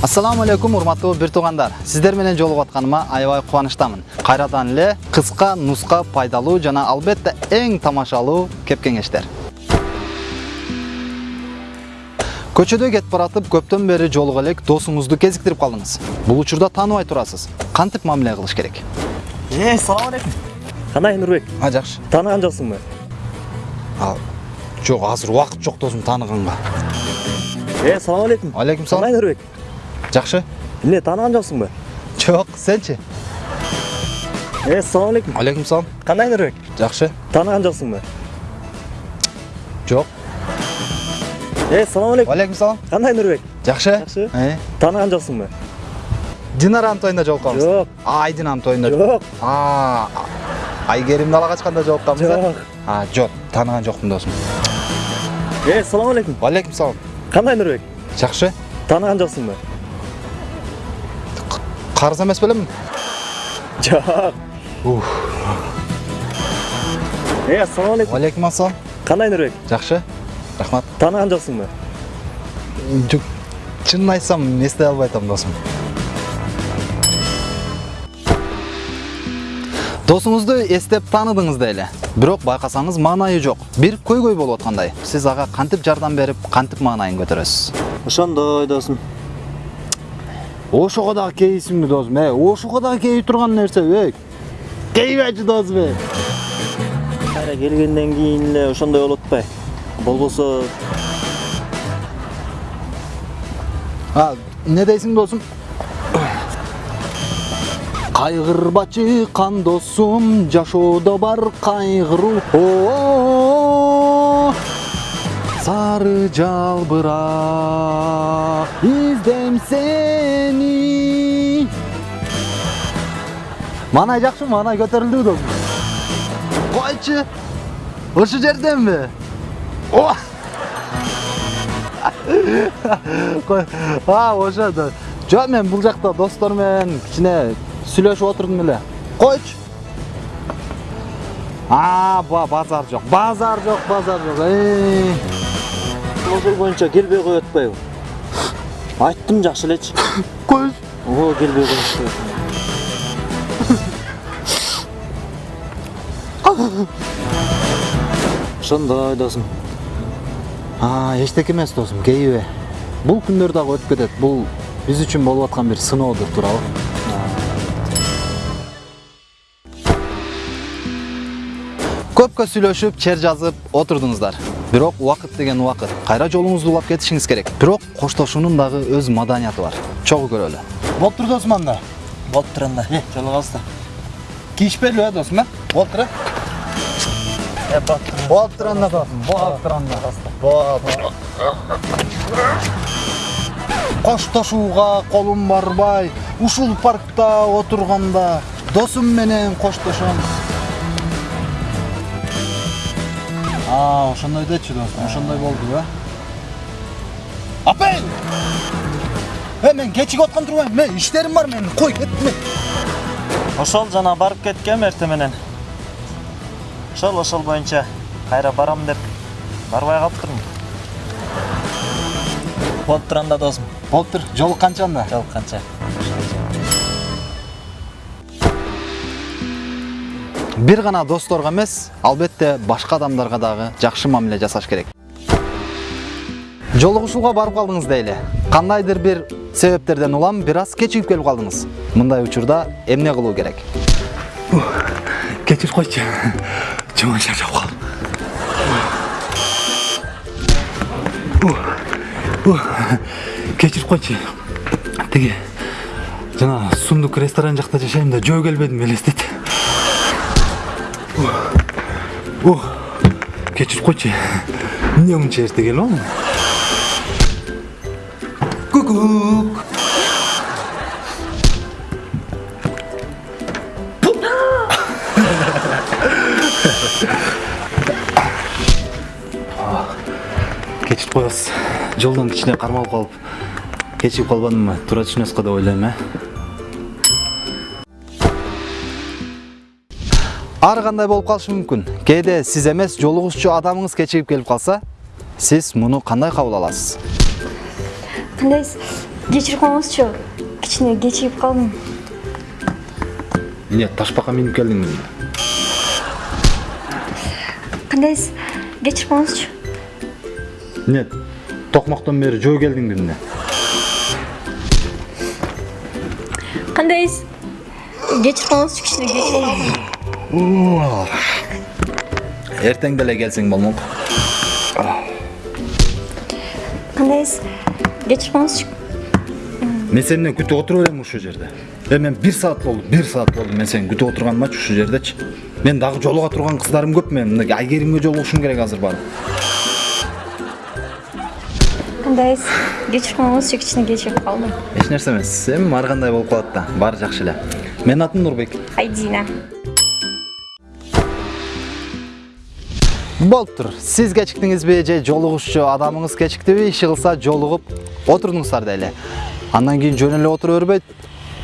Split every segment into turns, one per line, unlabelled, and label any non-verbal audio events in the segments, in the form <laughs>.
Ассаламу алейкум урматтуу бир туугандар. Сиздер менен жолугуп атканыма аябай кубанычтамын. Кайрадан эле кыска, нуска, пайдалуу жана албетте эң тамашалуу кеп кеңештер. Көчөдө кетип баратып көптөн бери жолуга элек досуңузду кезиктирип калдыңыз. Бул учурда тааныбай турасыз. Кантип мамиле кылыш керек?
Э, салам алейкум. Кандай Нурбек?
А, жакшы.
Тааныган жоксуңбу?
А, жок, азыр убакыт жок досум тааныганга.
Э, салам алейкум.
Алейкум салам.
Кандай Нурбек?
Жакшы.
Эмне тааныган жоксуңбу?
Жок, сенчи?
Э, салам алейкум.
Алейкум салам.
Кандай Нурбек?
Жакшы.
Тааныган жоксуңбу?
Жок.
Э, салам алейкум.
Алейкум салам.
Кандай Нурбек?
Жакшы.
Жакшы.
Э,
Тааныган жоксуңбу?
Динаранын тоюнда жолукканбыз.
Жок.
Айдинанын тоюнда.
Жок.
А, Айгерим дала качканда жолукканбыз. э?
Жок.
А, жок, тааныган жокмун досум.
Э, салам алейкум.
Алейкум салам.
Кандай Нурбек?
Жакшы.
Тааныган жоксуңбу?
Карыз эмес белемин?
Жок.
Ух.
Э, салам алейкум.
Алейкум ассалам.
Кандай Нурбек?
Жакшы. Рахмат.
Тааныган жоксуңбу?
Жок. Чынын айтсам, эстей албай атам досум. Досуңузду эстеп тааныдыңыз эле. Бирок байкасаңыз маанайы жок. Бир көйгөй болуп аткандай. Сиз ага кантип жардам берип, кантип маанайын көтөрөсүз?
Ошондой досум.
Ошого дагы кейисиңби досум? Э, ошого дагы кейип турган нерсе, э. Кейбечи досум, э.
Кайра келгенден кийин эле ошондой болуп атпайбы? Болбосо
А, не дейсиң досум? Кайгырбачы кан досум, жашоодо бар кайгыруу. Сары жалбырак, издейм сени. Манай жакшы, манай көтөрүлдүбү досум? Койчу. Ошол жерденби? А, ошо да. Жок, мен бул жакта достор менен кичине сүйлөшүп отурдум эле. Койчу. А, ба, базар жок. Базар жок, базар жок.
Ошол боюнча келбей коюп атпайбы? Айттым жакшы элечи.
Койчу.
Ого, келбей коюп Ошондой досум.
А, эчтеке эмес досум, кейбе. Бул күндөр дагы өтүп кетет. Бул биз үчүн болуп аткан бир сыноодур, туурабы? Көпкө сүйлөшүп, чер жазып отурдуңуздар. Бирок убакыт деген убакыт. Кайра жолуңузду улап кетишиңиз керек. Бирок коштошуунун дагы өз маданияты бар. Чогуу көрөлү. Болуптур досум анда.
Болуп турганда. Жолугабыз да.
Кийишпелүү э досум, э? Болуптур э?
Э, болуп
Болуптур анда досум. Болуптур анда. Болуптур. Коштошууга колум барбай, ушул паркта отурганда досум менен коштошом. А, ошондой дечи досум, ошондой болду, э? Апей! Э, мен кечигип аткан турбайм, мен иштерим бар менин, кой кетме.
Ошол жана барып кеткем эрте менен. Ошол ошол боюнча кайра барам деп барбай калыптырмын. Болуп турганда досум.
Болуптур, жолук канча анда?
Жол канча?
Бир гана досторго эмес, албетте башка адамдарга дагы жакшы мамиле жасаш керек. Жолугушууга барып калдыңыз дейли. Кандайдыр бир себептерден улам бир аз кечигип келип калдыңыз. Мындай учурда эмне кылуу керек?
Кечирип койчу. Жаман шарчап калдым. Кечирип койчу. Тиги жана сундук ресторан жакта жашайм да жөө келбедим элестет. Кечирип койчу. Эмне мынча эрте келип алдым? Кукук.
Кечирип коебуз. Жолдон кичине кармалып калып, кечигип калбадымбы? Туура түшүнөсүз го деп ойлойм, э? Ар кандай болуп калышы мүмкүн. Кээде сиз эмес, жолугушчу адамыңыз кечигип келип калса, сиз муну кандай кабыл аласыз?
кандай кечирип коюңузчу кичине кечигип калдым
эмне ташбакка минип келдиңби
кандайсыз кечирип коюңузчу
эмне токмоктон бери жөө келдиңби эмне
кандайсыз кечирип коюңузчу кичине кечигип калдым
эртең деле келсең болмок
кандайсыз кечирип коюңузчу
мен сени эмне күтүп отура берем ушул жерде. Э мен бир саат болду бир саат болду мен сени күтүп отурганымачы ушул жердечи мен дагы жолуга турган кыздарым көп мен мына айгеримге жолугушум керек азыр барып.
Кандайсыз кечирип коюңузчу кичине кечигип калдым
эч нерсе эмес эми ар кандай болуп калат да баары жакшы эле менин атым нурбек
айдина
болуптур сиз кечиктиңизби же жолугушчу адамыңыз кечиктиби иши кылса жолугуп отурдуңуздар дейли андан кийин жөн эле отура бербей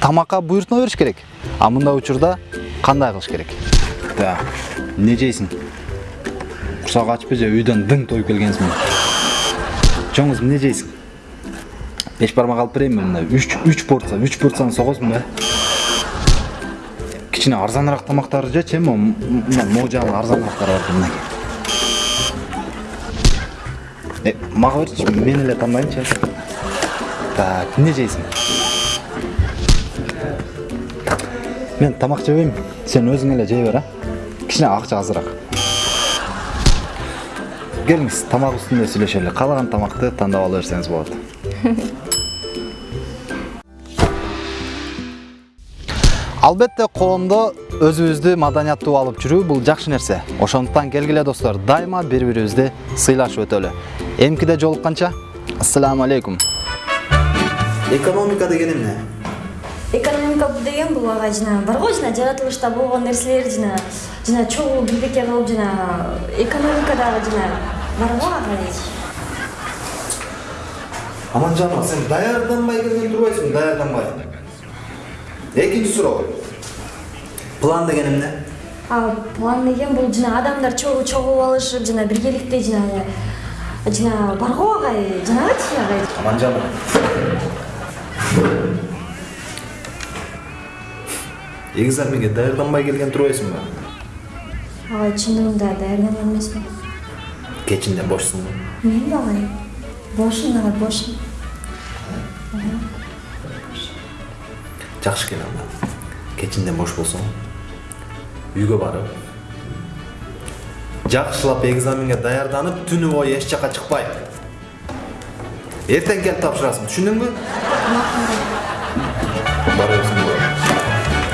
тамакка буйртма бериш керек. А мындай учурда кандай кылыш керек? Да. Эмне жейсиң курсак ачпы же үйдөн дың тоюп келгенсиңби чоңуз эмне жейсиң? Беш бармак алып берейинби мындай. Үч үч порция үч порцияны согосуң да кичине арзаныраак тамактарды жечи эми мына могу жагында арзаныраактары бар мынакей? Э, мага берчи мен эле тандайынчы. Так эмне жейсиң? Мен тамак жебейм. Сен өзүң эле жей бер а. Кичине акча азыраак. Келиңиз тамак үстүндө сүйлөшөлү каалаган тамакты тандап ала берсеңиз болот <laughs> албетте коомдо өзүбүздү маданияттуу алып жүрүү бул жакшы нерсе ошондуктан келгиле достор дайыма бири бирибизди сыйлашып өтөлү эмкиде жолукканча ассаламу алейкум. Экономика деген эмне
экономика деген бул ага жана бар го жана жаратылышта болгон нерселер жана жана чогуу бирдеке кылып жана экономика дагы жана бар го ага
аманжанова сен даярданбай келген турбайсыңбы даярданбай экинчи суроо план деген эмне
а план деген бул жана адамдар чогуу чогуу алышып жана биргеликте жана жана бар го агай жанагычы агай
аманжанова экзаменге даярданбай келген турбайсыңбы
агай чындыгында даярданган эмесмин
кечинде бошсуңбу
мен агай бошмун агай бошмун
жакшы экен анда кечинде бош болсоң үйгө барып. Жакшылап экзаменге даярданып түнү бою эч жака чыкпай эртең келип тапшырасың түшүндүңбү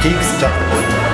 TX キャット